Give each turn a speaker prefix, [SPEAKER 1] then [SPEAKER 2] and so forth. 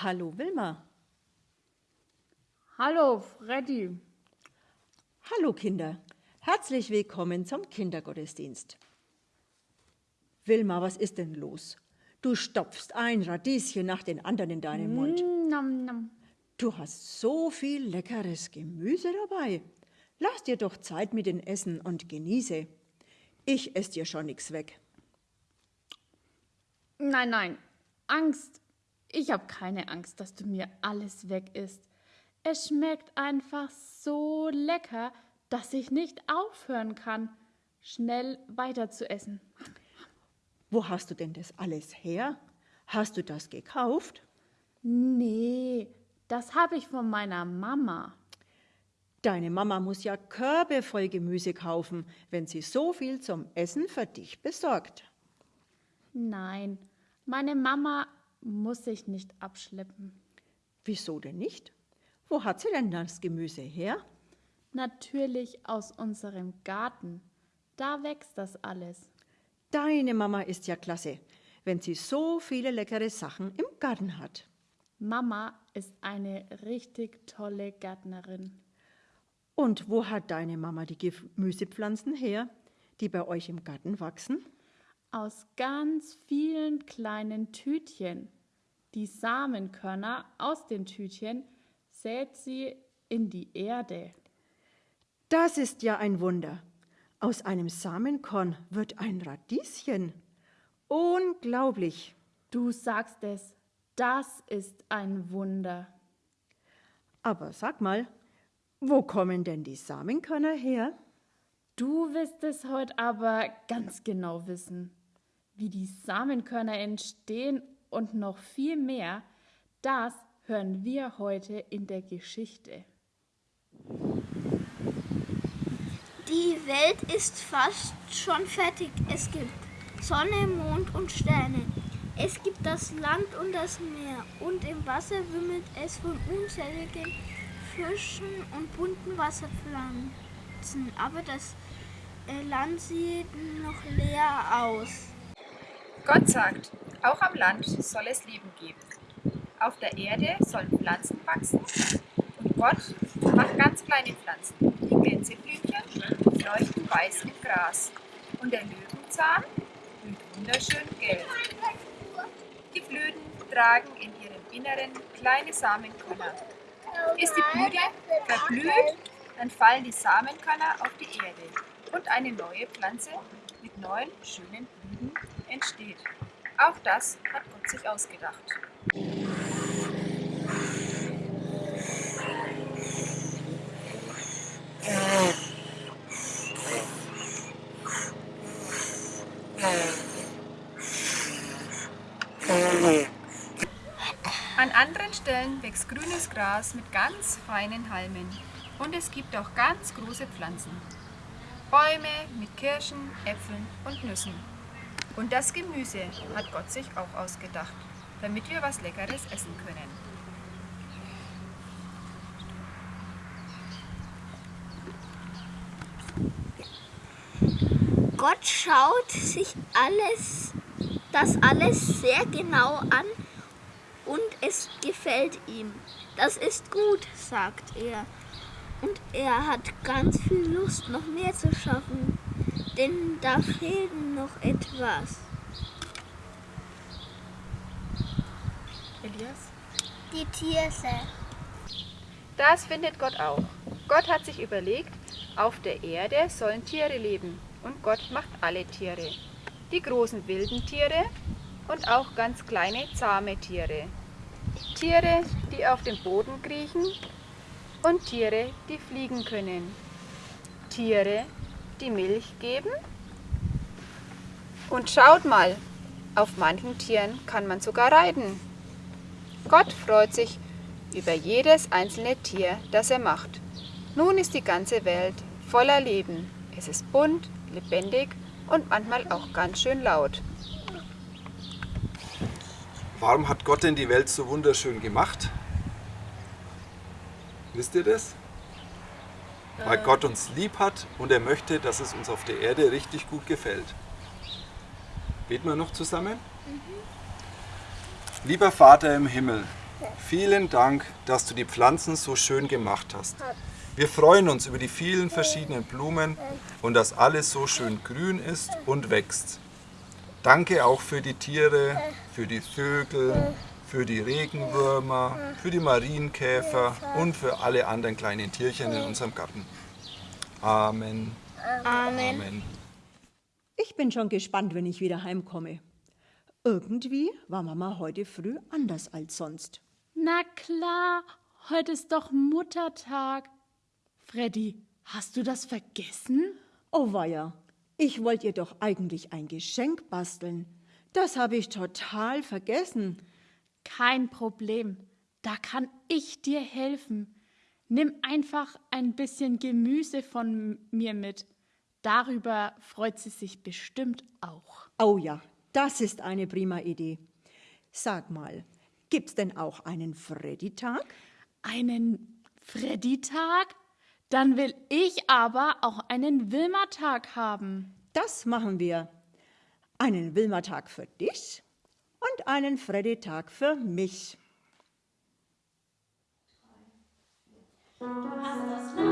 [SPEAKER 1] Hallo Wilma.
[SPEAKER 2] Hallo Freddy.
[SPEAKER 1] Hallo Kinder. Herzlich willkommen zum Kindergottesdienst. Wilma, was ist denn los? Du stopfst ein Radieschen nach den anderen in deinen Mund.
[SPEAKER 2] Mm, Nom, nom.
[SPEAKER 1] Du hast so viel leckeres Gemüse dabei. Lass dir doch Zeit mit dem Essen und genieße. Ich esse dir schon nichts weg.
[SPEAKER 2] Nein, nein. Angst. Ich habe keine Angst, dass du mir alles weg isst. Es schmeckt einfach so lecker, dass ich nicht aufhören kann, schnell weiter zu essen.
[SPEAKER 1] Wo hast du denn das alles her? Hast du das gekauft?
[SPEAKER 2] Nee, das habe ich von meiner Mama.
[SPEAKER 1] Deine Mama muss ja Körbe voll Gemüse kaufen, wenn sie so viel zum Essen für dich besorgt.
[SPEAKER 2] Nein, meine Mama muss sich nicht abschleppen.
[SPEAKER 1] Wieso denn nicht? Wo hat sie denn das Gemüse her?
[SPEAKER 2] Natürlich aus unserem Garten. Da wächst das alles.
[SPEAKER 1] Deine Mama ist ja klasse, wenn sie so viele leckere Sachen im Garten hat.
[SPEAKER 2] Mama ist eine richtig tolle Gärtnerin.
[SPEAKER 1] Und wo hat deine Mama die Gemüsepflanzen her, die bei euch im Garten wachsen?
[SPEAKER 2] Aus ganz vielen kleinen Tütchen. Die Samenkörner aus den Tütchen sät sie in die Erde.
[SPEAKER 1] Das ist ja ein Wunder. Aus einem Samenkorn wird ein Radieschen. Unglaublich.
[SPEAKER 2] Du sagst es, das ist ein Wunder.
[SPEAKER 1] Aber sag mal, wo kommen denn die Samenkörner her?
[SPEAKER 2] Du wirst es heute aber ganz genau wissen. Wie die Samenkörner entstehen und noch viel mehr, das hören wir heute in der Geschichte.
[SPEAKER 3] Die Welt ist fast schon fertig. Es gibt Sonne, Mond und Sterne. Es gibt das Land und das Meer. Und im Wasser wimmelt es von unzähligen Fischen und bunten Wasserpflanzen. Aber das äh, Land sieht noch leer aus.
[SPEAKER 4] Gott sagt, auch am Land soll es Leben geben. Auf der Erde sollen Pflanzen wachsen. Und Gott macht ganz kleine Pflanzen. Die Gänseblümchen leuchten weiß im Gras. Und der Löwenzahn blüht wunderschön gelb. Die Blüten tragen in ihrem Inneren kleine Samenkörner. Ist die Blüte verblüht, dann fallen die Samenkörner auf die Erde und eine neue Pflanze mit neuen schönen Blüten entsteht. Auch das hat Gott sich ausgedacht. An anderen Stellen wächst grünes Gras mit ganz feinen Halmen. Und es gibt auch ganz große Pflanzen. Bäume mit Kirschen, Äpfeln und Nüssen. Und das Gemüse hat Gott sich auch ausgedacht, damit wir was Leckeres essen können.
[SPEAKER 3] Gott schaut sich alles, das alles sehr genau an und es gefällt ihm. Das ist gut, sagt er. Und er hat ganz viel Lust, noch mehr zu schaffen, denn da fehlt noch etwas.
[SPEAKER 4] Elias?
[SPEAKER 3] Die Tiere.
[SPEAKER 4] Das findet Gott auch. Gott hat sich überlegt, auf der Erde sollen Tiere leben. Und Gott macht alle Tiere. Die großen wilden Tiere und auch ganz kleine zahme Tiere. Tiere, die auf dem Boden kriechen und Tiere, die fliegen können. Tiere, die Milch geben. Und schaut mal, auf manchen Tieren kann man sogar reiten. Gott freut sich über jedes einzelne Tier, das er macht. Nun ist die ganze Welt voller Leben. Es ist bunt, lebendig und manchmal auch ganz schön laut.
[SPEAKER 5] Warum hat Gott denn die Welt so wunderschön gemacht? Wisst ihr das? Weil Gott uns lieb hat und er möchte, dass es uns auf der Erde richtig gut gefällt. Beten wir noch zusammen? Lieber Vater im Himmel, vielen Dank, dass du die Pflanzen so schön gemacht hast. Wir freuen uns über die vielen verschiedenen Blumen und dass alles so schön grün ist und wächst. Danke auch für die Tiere, für die Vögel, für die Regenwürmer, für die Marienkäfer und für alle anderen kleinen Tierchen in unserem Garten. Amen.
[SPEAKER 3] Amen.
[SPEAKER 5] Amen.
[SPEAKER 1] Ich bin schon gespannt, wenn ich wieder heimkomme. Irgendwie war Mama heute früh anders als sonst.
[SPEAKER 2] Na klar, heute ist doch Muttertag. Freddy, hast du das vergessen?
[SPEAKER 1] Oh weia, ich wollte ihr doch eigentlich ein Geschenk basteln. Das habe ich total vergessen.
[SPEAKER 2] Kein Problem, da kann ich dir helfen. Nimm einfach ein bisschen Gemüse von mir mit. Darüber freut sie sich bestimmt auch.
[SPEAKER 1] Oh ja, das ist eine prima Idee. Sag mal, gibt's denn auch einen Freddy-Tag?
[SPEAKER 2] Einen Freddy-Tag? Dann will ich aber auch einen Wilma-Tag haben.
[SPEAKER 1] Das machen wir. Einen Wilma-Tag für dich und einen Freddy-Tag für mich.
[SPEAKER 2] Du hast das